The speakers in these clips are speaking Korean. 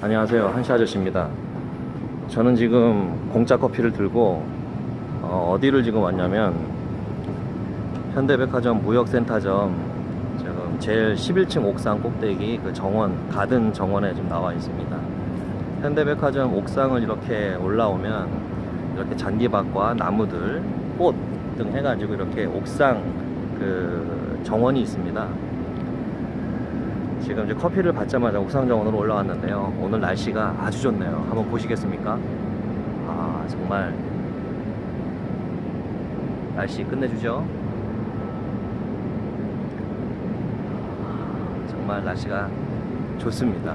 안녕하세요. 한시 아저씨입니다. 저는 지금 공짜 커피를 들고 어, 디를 지금 왔냐면 현대백화점 무역센터점 지금 제일 11층 옥상 꼭대기 그 정원 가든 정원에 지금 나와 있습니다. 현대백화점 옥상을 이렇게 올라오면 이렇게 잔디밭과 나무들 꽃 등 해가지고 이렇게 옥상 그 정원이 있습니다 지금 이제 커피를 받자마자 옥상 정원으로 올라왔는데요. 오늘 날씨가 아주 좋네요. 한번 보시겠습니까? 아, 정말 날씨 끝내주죠. 정말 날씨가 좋습니다.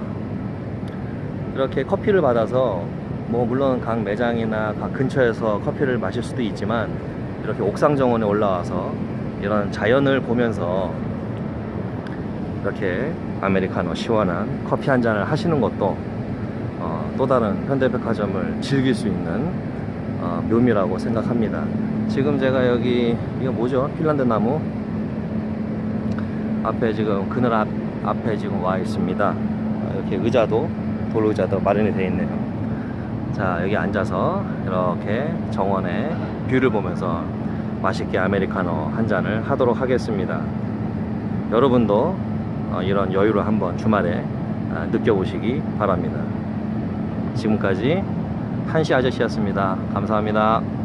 이렇게 커피를 받아서 뭐 물론 각 매장이나 각 근처에서 커피를 마실 수도 있지만 이렇게 옥상 정원에 올라와서 이런 자연을 보면서 이렇게 아메리카노 시원한 커피 한 잔을 하시는 것도 어, 또 다른 현대백화점을 즐길 수 있는 어, 묘미라고 생각합니다. 지금 제가 여기 이거 뭐죠? 핀란드 나무 앞에 지금 그늘 앞, 앞에 지금 와 있습니다. 어, 이렇게 의자도 돌 의자도 마련이 되어 있네요. 자 여기 앉아서 이렇게 정원의 뷰를 보면서 맛있게 아메리카노 한 잔을 하도록 하겠습니다. 여러분도 어, 이런 여유를 한번 주말에 아, 느껴보시기 바랍니다. 지금까지 한시 아저씨였습니다. 감사합니다.